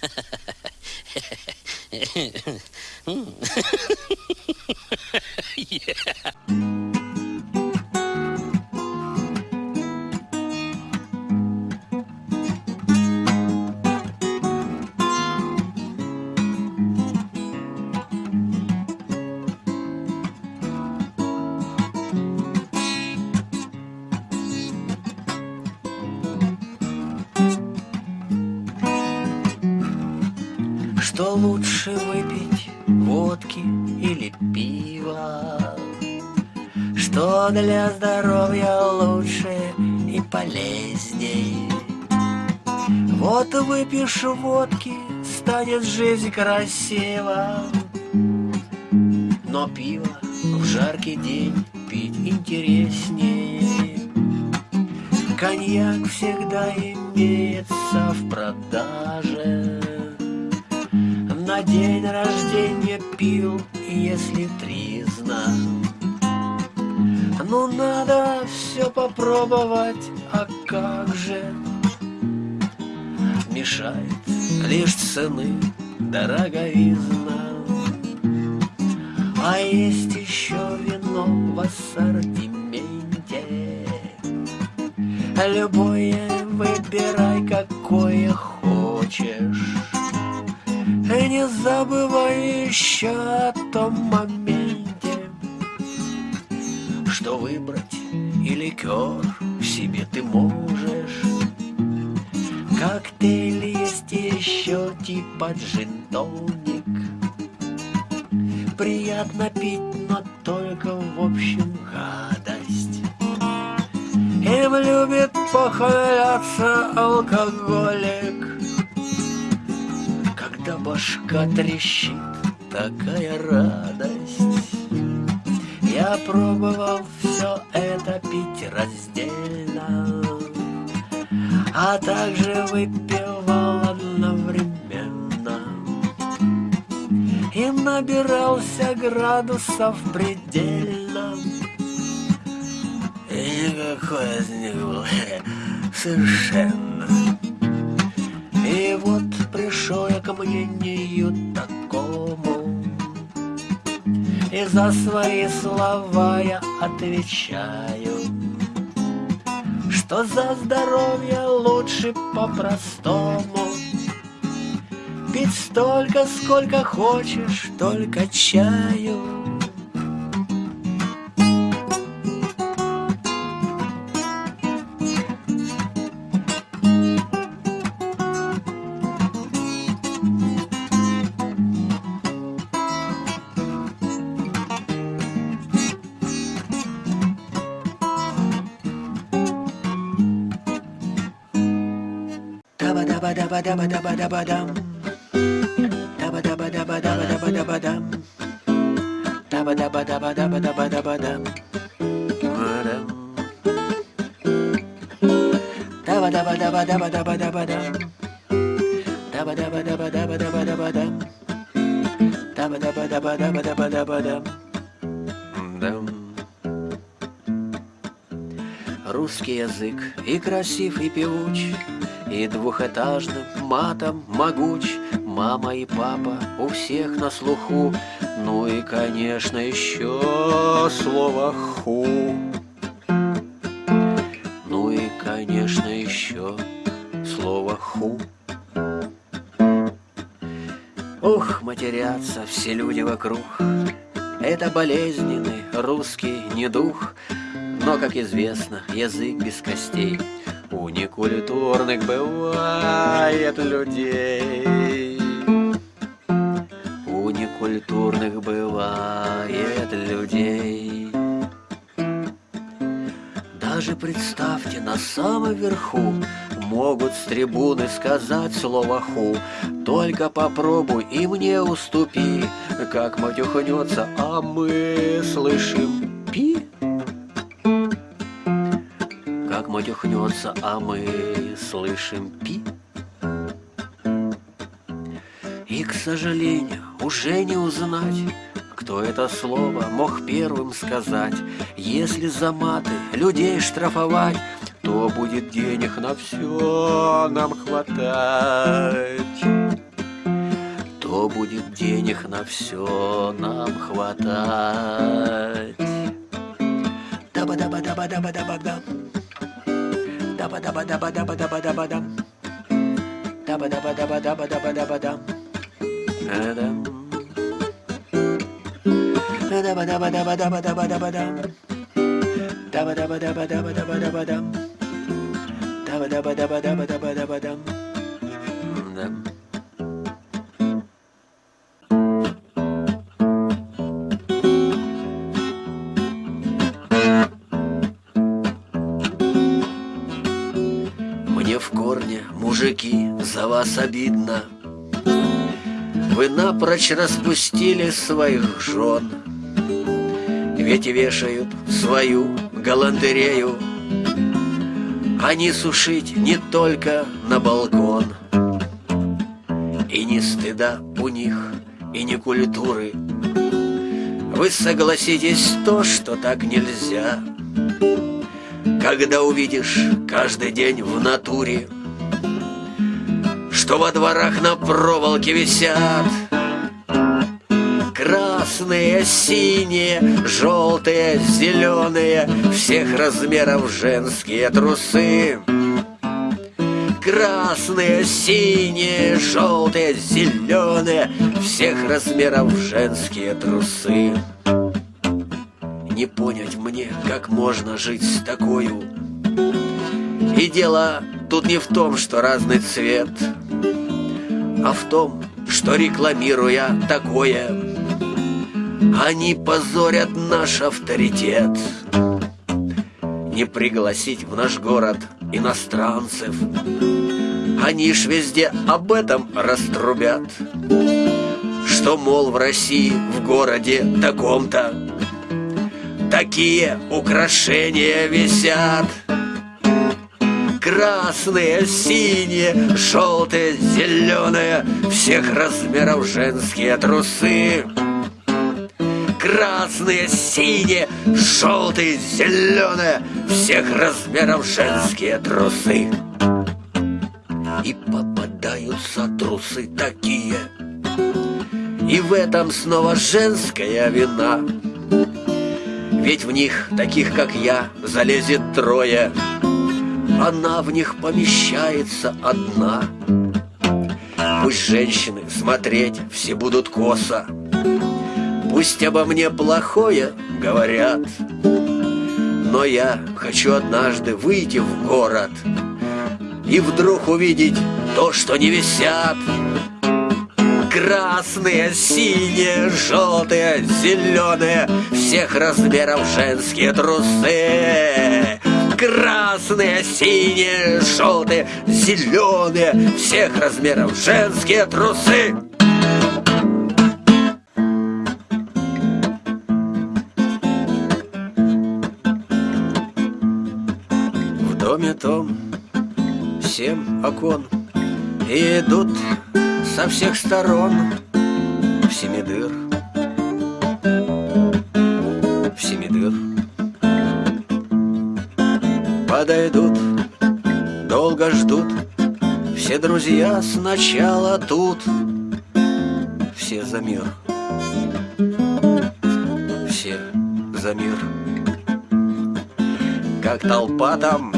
Что Для здоровья лучше и полезней? Вот выпьешь водки, станет жизнь красива. Но пиво в жаркий день пить интереснее. Коньяк всегда имеется в продаже. На день рождения пил, если тризна. Ну надо все попробовать, а как же? Мешает лишь цены дороговизна. А есть еще вино в ассортименте. Любое выбирай, какое хочешь. И не забывай еще о том моменте, Что выбрать и ликер себе ты можешь. Коктейль есть еще типа джин-тоник. Приятно пить, но только в общем гадость. Им любит похваляться алкоголик Когда башка трещит, такая радость Я пробовал все это пить раздельно А также выпивал одновременно. И набирался градусов предельно. И никакой из них был? Совершенно. И вот пришел я к мнению такому, И за свои слова я отвечаю, Что за здоровье лучше по-простому Пить столько, сколько хочешь, только чаю. Таба-даба-даба-даба-даба-дам. Таба-даба-даба-даба-даба-даба-дам. Таба-даба-даба-даба-даба-даба-дам. Таба-даба-даба-даба-даба-даба-дам. Таба-даба-даба-даба-даба-даба-дам. Таба-даба-даба-даба-даба-даба-дам. Дам. Русский язык и красив, и певуч, И двухэтажным матом могуч. Мама и папа у всех на слуху, Ну и, конечно, еще слово «ху». Ну и, конечно, еще слово «ху». Ух, матерятся все люди вокруг, Это болезненный русский недух, Но, как известно, язык без костей У некультурных бывает людей. У некультурных бывает людей. Даже представьте, на самом верху Могут с трибуны сказать слово «ху» Только попробуй и мне уступи Как матюхнется, а мы слышим Матюхнется, а мы слышим «пи» И, к сожалению, уже не узнать кто это слово мог первым сказать? Если за маты людей штрафовать, то будет денег на все нам хватать. будет денег на все нам хватать. Даба-даба-даба-даба-даба-дам. daba daba daba daba daba daba dum daba daba daba daba daba daba dum daba daba daba daba daba daba dum daba daba daba daba daba daba dum daba daba daba daba daba daba dum dum mm-hmm. За вас обидно. Вы напрочь распустили своих жен, Ведь вешают свою галантерею, Они сушить не только на балкон. И ни стыда у них, и ни культуры. Вы согласитесь то, что так нельзя, Когда увидишь каждый день в натуре — что во дворах на проволоке висят Красные, синие, желтые, зеленые Всех размеров женские трусы. Красные, синие, желтые, зеленые Всех размеров женские трусы. Не понять мне, как можно жить с такою. И дело тут не в том, что разный цвет а в том, что рекламируя такое, они позорят наш авторитет. Не пригласить в наш город иностранцев, они ж везде об этом раструбят, что, мол, в России, в городе таком-то такие украшения висят. Красные, синие, желтые, зеленые. Всех размеров женские трусы. Красные, синие, желтые, зеленые. Всех размеров женские трусы. И попадаются трусы такие. И в этом снова женская вина. Ведь в них, таких как я, залезет трое она в них помещается одна. Пусть женщины смотреть все будут косо, Пусть обо мне плохое говорят, Но я хочу однажды выйти в город И вдруг увидеть то, что не висят. Красные, синие, желтые, зеленые Всех размеров женские трусы Красные, синие, желтые, зеленые. Всех размеров женские трусы. В доме том семь окон. И идут со всех сторон В семидыр В подойдут, долго ждут. Все друзья сначала тут, все за мир, все за мир. Как толпа там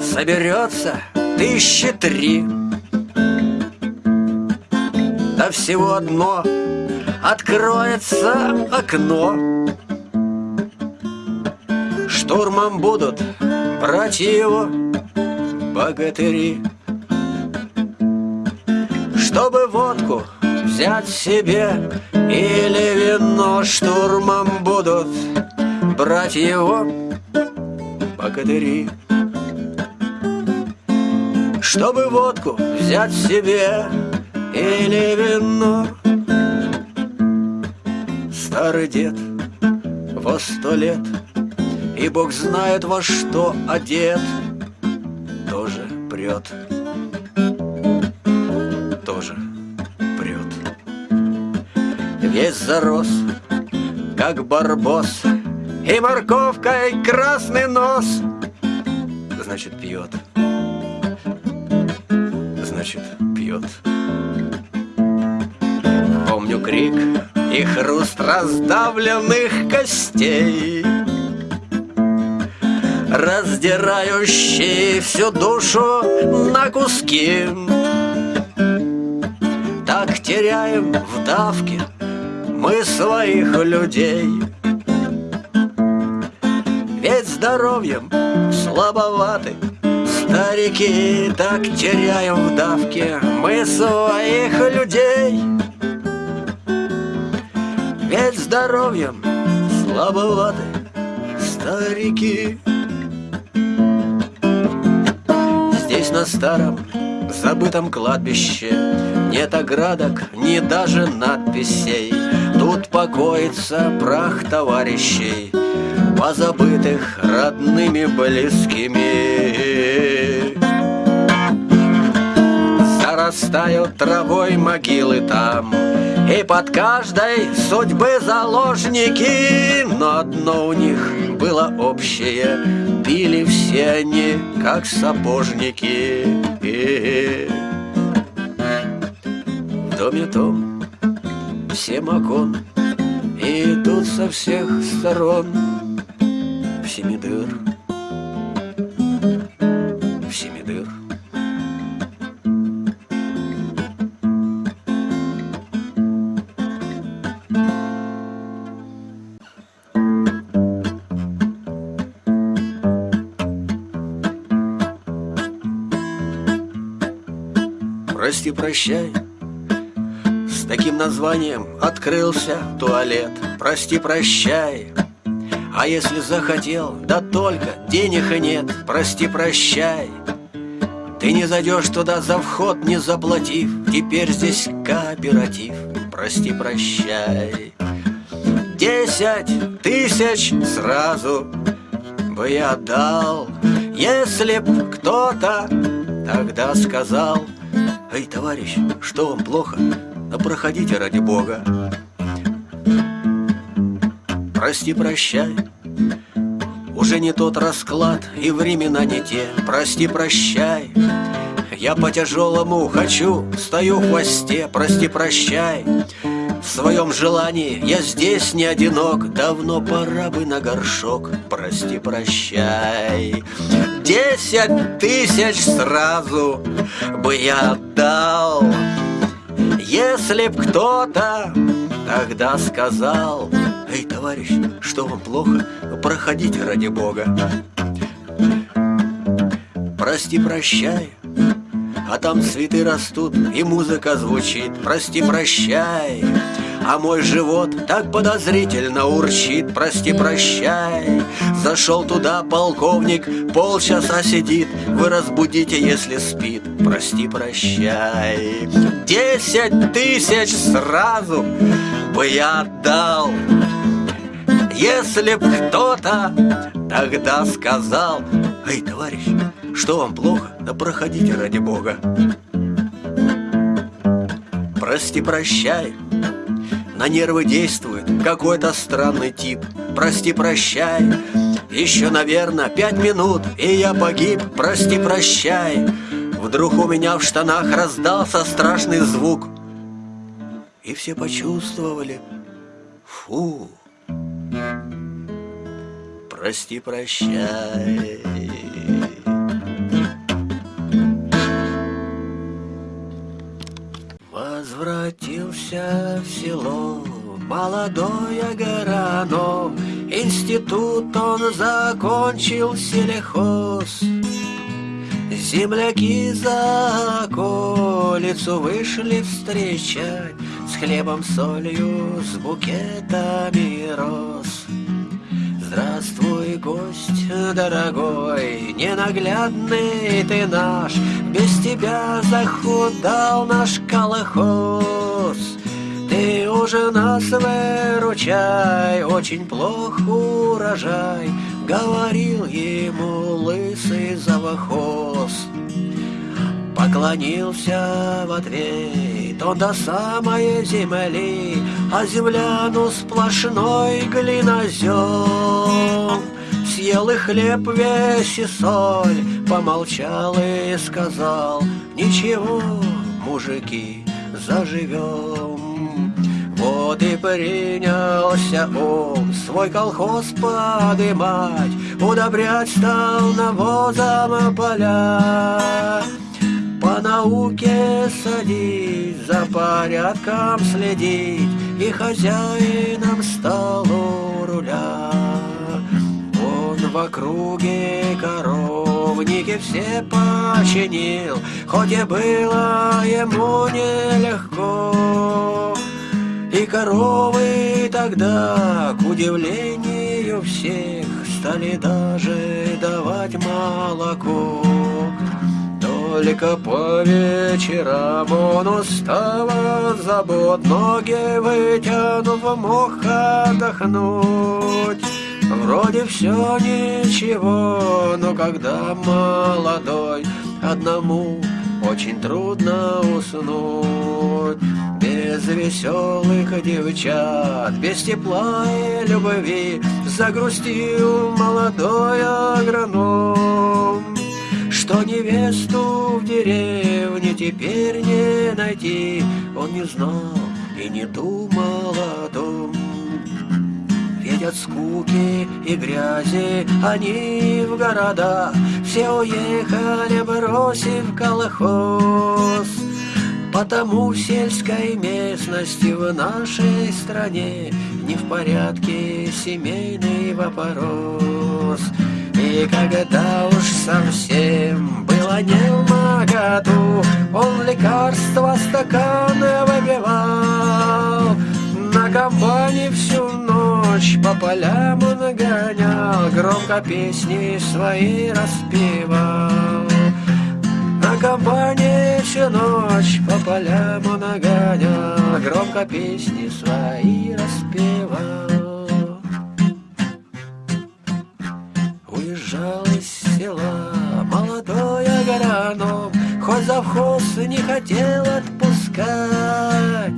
соберется тысячи три, Да всего одно откроется окно. Штурмом будут братья его, богатыри. Чтобы водку взять себе или вино штурмом будут брать его богатыри. Чтобы водку взять себе или вино Старый дед во сто лет и Бог знает во что одет. Тоже прет. Тоже прет. Весь зарос, как барбос. И морковкой красный нос. Значит, пьет. Значит, пьет. Помню крик и хруст раздавленных костей Раздирающий всю душу на куски. Так теряем в давке мы своих людей. Ведь здоровьем слабоваты Старики так теряем в давке Мы своих людей. Ведь здоровьем слабоваты старики Здесь на старом забытом кладбище. Нет оградок, ни даже надписей. Тут покоится прах товарищей Позабытых родными близкими. Зарастают травой могилы там И под каждой судьбы заложники. Но одно у них было общее Пили все они, как сапожники. В доме том всем окон идут со всех сторон. В семидыр В Прости, прощай. С таким названием открылся туалет. Прости, прощай. А если захотел, да только денег и нет. Прости, прощай. Ты не зайдешь туда за вход, не заплатив. Теперь здесь кооператив. Прости, прощай. Десять тысяч сразу бы я отдал Если б кто-то тогда сказал Эй, товарищ, что вам плохо? Да проходите ради Бога. Прости, прощай. Уже не тот расклад и времена не те. Прости, прощай. Я по тяжелому хочу, стою в хвосте. Прости, прощай в своем желании. Я здесь не одинок Давно пора бы на горшок. Прости, прощай. Десять тысяч сразу бы я отдал. Если б кто-то тогда сказал Эй, товарищ, что вам плохо? Проходите ради Бога Прости, прощай а там цветы растут и музыка звучит. Прости, прощай. А мой живот так подозрительно урчит. Прости, прощай. Зашел туда полковник, полчаса сидит. Вы разбудите, если спит. Прости, прощай. Десять тысяч сразу бы я отдал. Если б кто-то тогда сказал Эй, товарищ, что вам плохо? Да проходите ради Бога. Прости, прощай, на нервы действует какой-то странный тип. Прости, прощай, еще, наверное, пять минут, и я погиб. Прости, прощай. Вдруг у меня в штанах раздался страшный звук. И все почувствовали, фу, прости, Возвратился в село молодой Агаранов Институт он закончил селехоз. Земляки за околицу вышли встречать. С хлебом, солью, с букетами роз Здравствуй, гость дорогой, ненаглядный ты наш, Без тебя захудал наш колхоз. Ты уже нас выручай, очень плох урожай, Говорил ему лысый завохоз. Поклонился в ответ он до самой земли, А земляну сплошной глинозем. Съел и хлеб весь и соль, помолчал и сказал, Ничего, мужики, заживем. Вот и принялся он свой колхоз подымать, Удобрять стал навозом поля. По науке садить, за порядком следить, И хозяином стал у руля. Он в округе коровники все починил, Хоть и было ему нелегко. И коровы тогда, к удивлению всех, Стали даже давать молоко. Только по вечерам он устал от забот, Ноги вытянув, мог отдохнуть. Вроде все ничего, но когда молодой, Одному очень трудно уснуть. Без веселых девчат, без тепла и любви Загрустил молодой агроном Что невесту в деревне теперь не найти. Он не знал и не думал о том. Ведь от скуки и грязи они в города. Все уехали, бросив колхоз. Потому в сельской местности в нашей стране Не в порядке семейный вопрос И когда уж совсем было не в моготу Он лекарства стаканы выпивал На компании всю ночь по полям он гонял Громко песни свои распевал на компании всю ночь по полям он гонял, Громко песни свои распевал. Села молодой агроном, Хоть завхоз не хотел отпускать.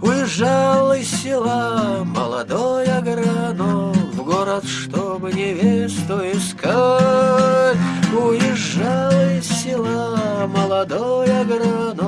Уезжал из села молодой агроном В город, чтобы невесту искать. Уезжал из села молодой агроном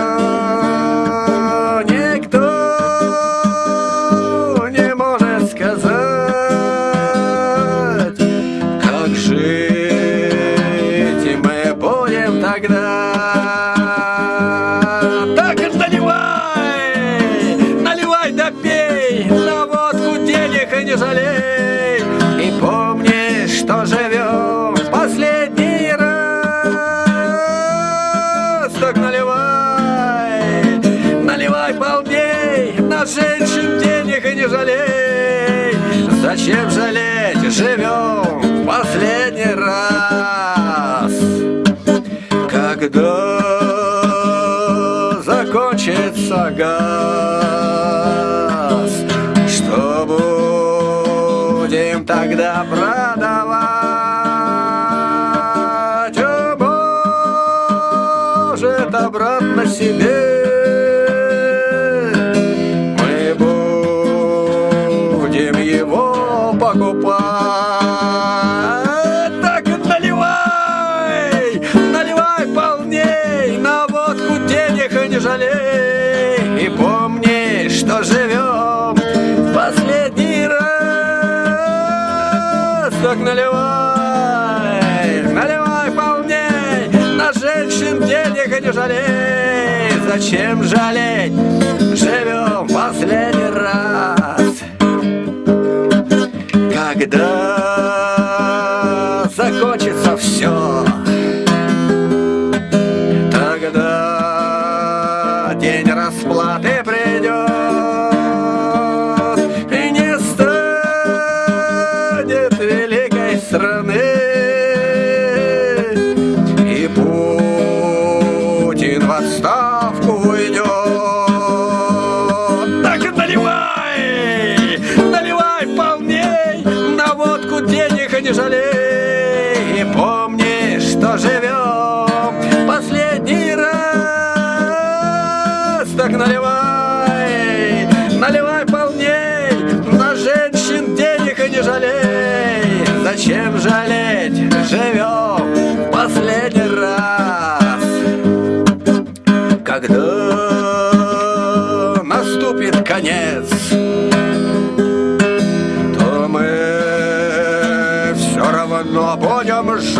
time. Зачем жалеть, живем последний раз Когда закончится газ Что будем тогда продавать? О, может, обратно себе жалей. Зачем жалеть? Живем последний раз. Когда живем последний раз. Когда наступит конец То мы все равно будем жить.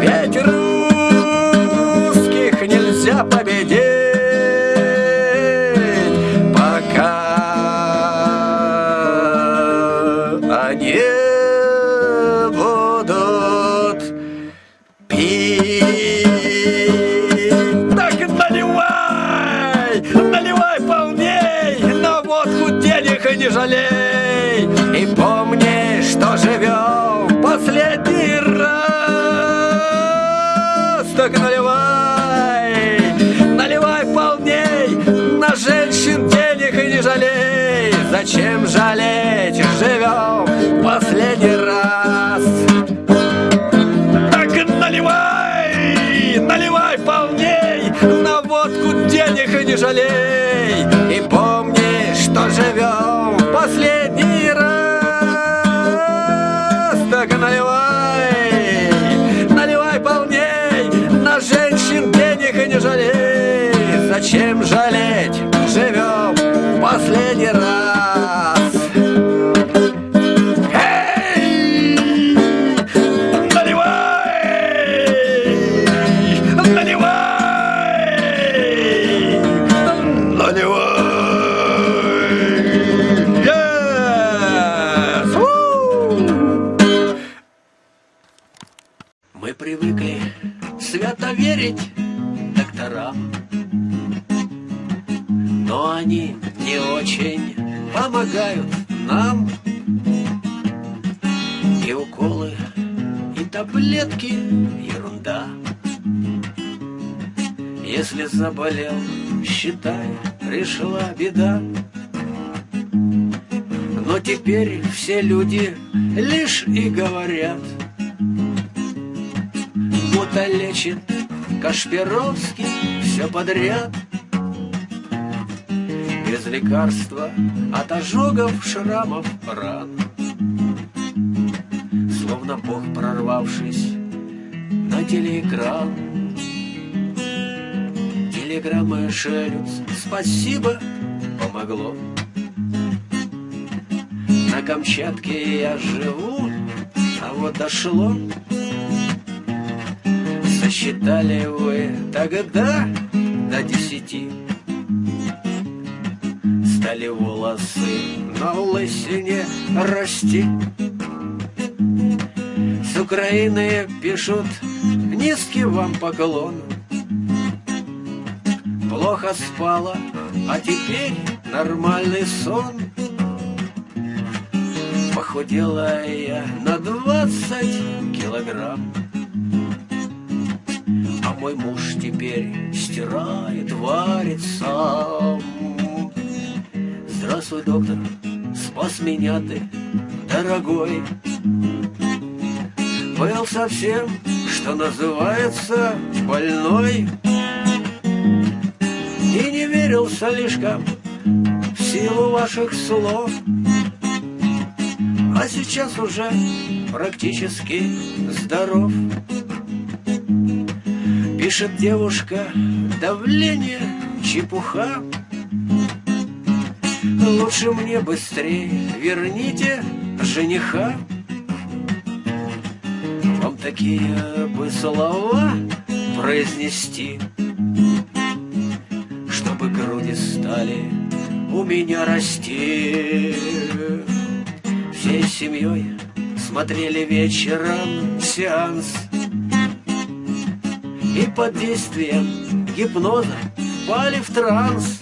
Ведь русских нельзя победить они последний раз. Так наливай, наливай полней На женщин денег и не жалей. Зачем жалеть, считай, пришла беда. Но теперь все люди лишь и говорят — будто лечит Кашпировский все подряд. Без лекарства от ожогов, шрамов, ран. Словно Бог, прорвавшись на телеэкран Телеграммы шлют, спасибо, помогло. На Камчатке я живу, а вот дошло. Считали вы тогда до десяти. Стали волосы на лысине расти. С Украины пишут низкий вам поклон Плохо спала, а теперь нормальный сон Похудела я на двадцать килограмм мой муж теперь стирает, варит сам. Здравствуй, доктор, спас меня ты, дорогой. Был совсем, что называется, больной. И не верил слишком в силу ваших слов. А сейчас уже практически здоров. Пишет девушка, давление, чепуха. Лучше мне быстрее верните жениха. Вам такие бы слова произнести, стали у меня расти. Всей семьей смотрели вечером сеанс и под действием гипноза впали в транс.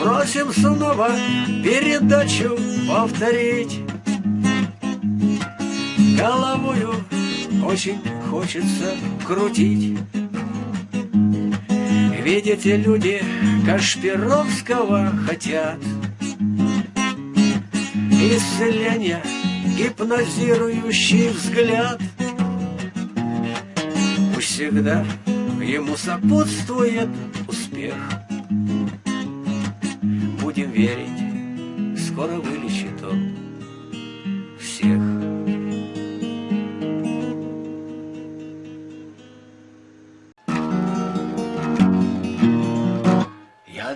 Просим снова передачу повторить. Головою очень хочется крутить. Видите, люди Кашпировского хотят. Исцеления, гипнозирующий взгляд. Пусть всегда ему сопутствует успех. Будем верить, скоро вылечит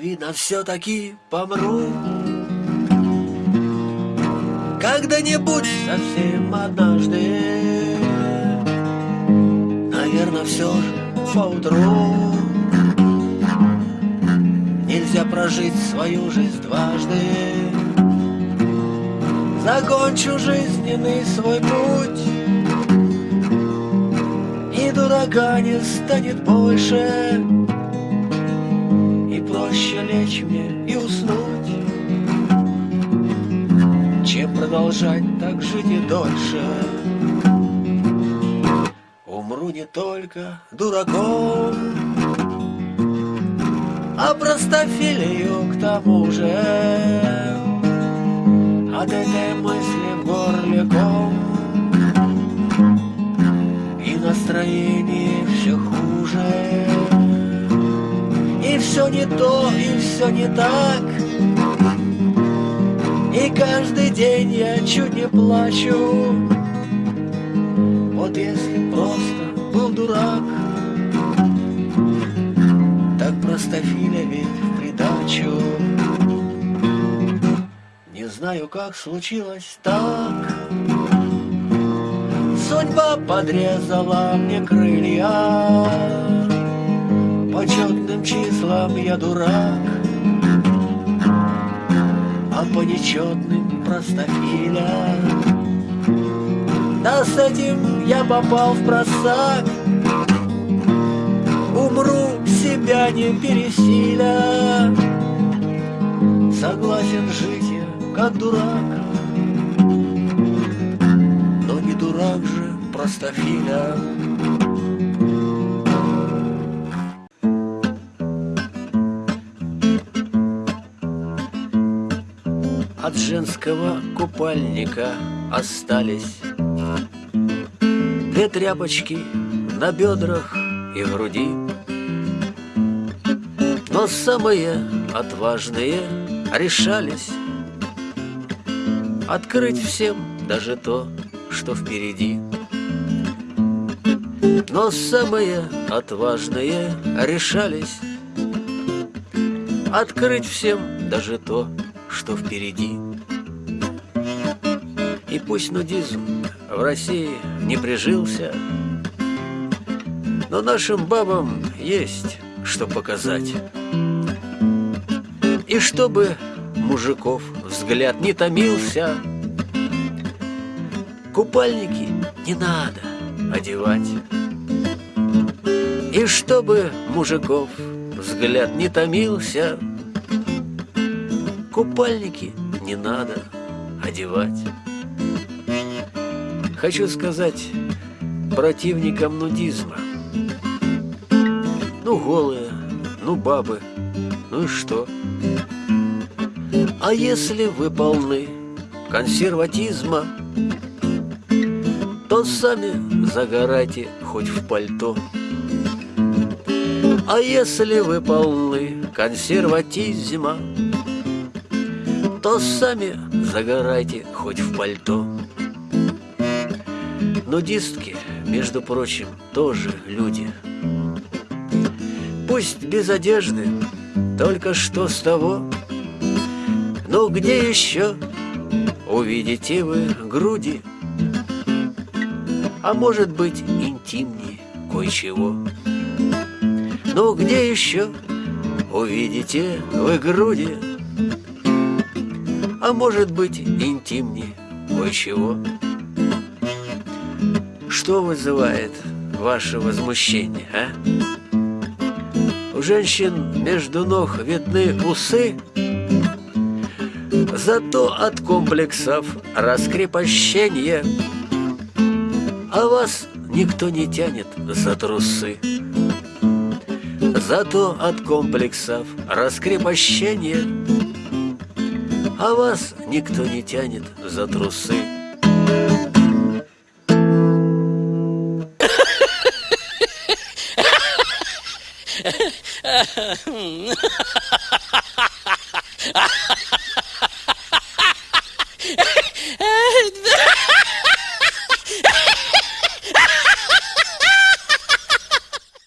Я, видно, все-таки помру. Когда-нибудь совсем однажды Наверное, все же поутру. Нельзя прожить свою жизнь дважды. Закончу жизненный свой путь. И дурака не станет больше лечь мне и уснуть. Чем продолжать так жить и дольше? Умру не только дураком А простофилию к тому же. От этой мысли в горле ком И настроение все хуже все не то, и все не так. И каждый день я чуть не плачу. Вот если просто был дурак Так простофиля ведь в придачу. Знаю, как случилось так. Судьба подрезала мне крылья, По четным числам я дурак, А по нечетным простофиля. Да с этим я попал в просак, Умру, себя не пересиля, Согласен жить как дурак Но не дурак же простофиля От женского купальника остались Две тряпочки на бедрах и груди Но самые отважные решались Открыть всем даже то, что впереди. Но самые отважные решались Открыть всем даже то, что впереди. И пусть нудизм в России не прижился, Но нашим бабам есть что показать. И чтобы мужиков взгляд не томился. Купальники не надо одевать. И чтобы мужиков взгляд не томился, Купальники не надо одевать. Хочу сказать противникам нудизма. Ну, голые, ну, бабы, ну и что? А если вы полны консерватизма, То сами загорайте хоть в пальто. А если вы полны консерватизма, То сами загорайте хоть в пальто. Нудистки, между прочим, тоже люди. Пусть без одежды, только что с того, ну где еще увидите вы груди? А может быть интимнее кое-чего? Ну где еще увидите вы груди? А может быть интимнее кое-чего? Что вызывает ваше возмущение, а? У женщин между ног видны усы, Зато от комплексов раскрепощения А вас никто не тянет за трусы. Зато от комплексов раскрепощения А вас никто не тянет за трусы.